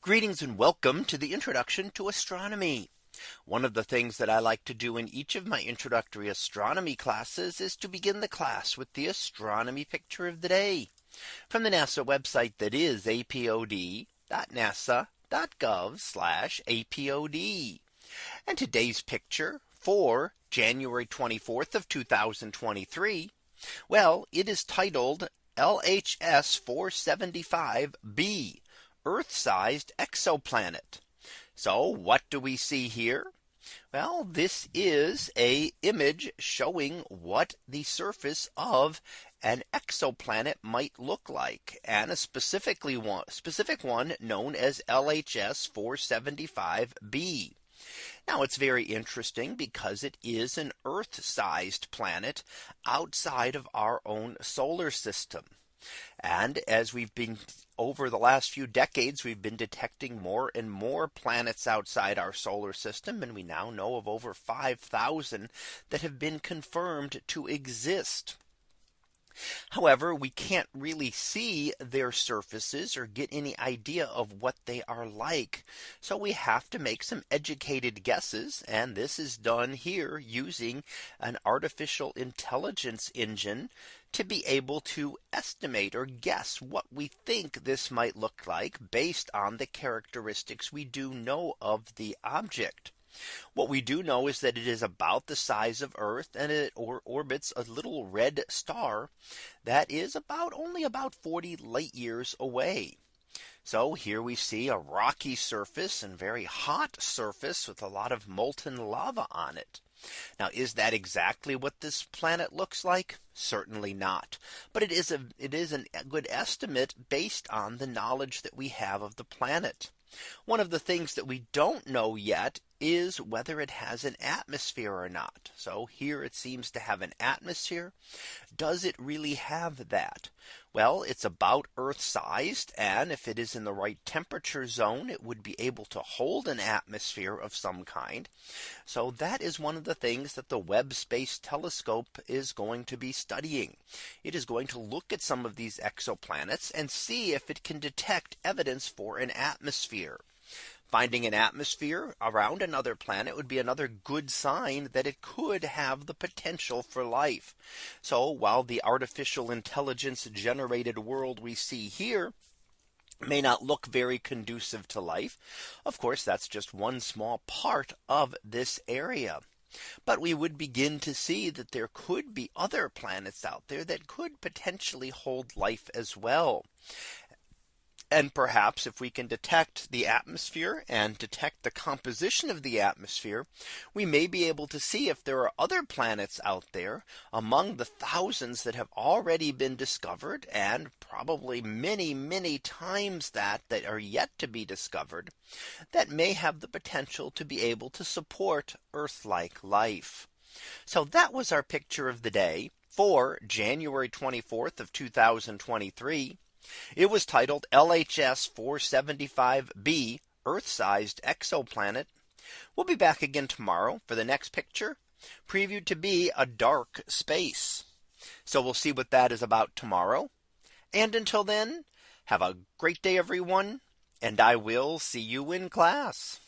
Greetings and welcome to the introduction to astronomy. One of the things that I like to do in each of my introductory astronomy classes is to begin the class with the astronomy picture of the day from the NASA website that is apod.nasa.gov apod. And today's picture for January 24th of 2023. Well, it is titled LHS 475b Earth sized exoplanet. So what do we see here? Well, this is a image showing what the surface of an exoplanet might look like and a specifically one specific one known as LHS 475b. Now it's very interesting because it is an Earth sized planet outside of our own solar system. And as we've been over the last few decades, we've been detecting more and more planets outside our solar system. And we now know of over 5000 that have been confirmed to exist. However, we can't really see their surfaces or get any idea of what they are like. So we have to make some educated guesses. And this is done here using an artificial intelligence engine to be able to estimate or guess what we think this might look like based on the characteristics we do know of the object. What we do know is that it is about the size of Earth and it or orbits a little red star that is about only about 40 light years away. So here we see a rocky surface and very hot surface with a lot of molten lava on it. Now is that exactly what this planet looks like? Certainly not. But it is a it is a good estimate based on the knowledge that we have of the planet. One of the things that we don't know yet is whether it has an atmosphere or not. So here it seems to have an atmosphere. Does it really have that? Well, it's about Earth sized. And if it is in the right temperature zone, it would be able to hold an atmosphere of some kind. So that is one of the things that the Webb Space Telescope is going to be studying. It is going to look at some of these exoplanets and see if it can detect evidence for an atmosphere. Finding an atmosphere around another planet would be another good sign that it could have the potential for life. So while the artificial intelligence generated world we see here may not look very conducive to life. Of course, that's just one small part of this area. But we would begin to see that there could be other planets out there that could potentially hold life as well. And perhaps if we can detect the atmosphere and detect the composition of the atmosphere, we may be able to see if there are other planets out there among the thousands that have already been discovered and probably many, many times that that are yet to be discovered that may have the potential to be able to support Earth like life. So that was our picture of the day for January 24th of 2023. It was titled LHS 475b Earth sized exoplanet. We'll be back again tomorrow for the next picture previewed to be a dark space. So we'll see what that is about tomorrow. And until then, have a great day, everyone. And I will see you in class.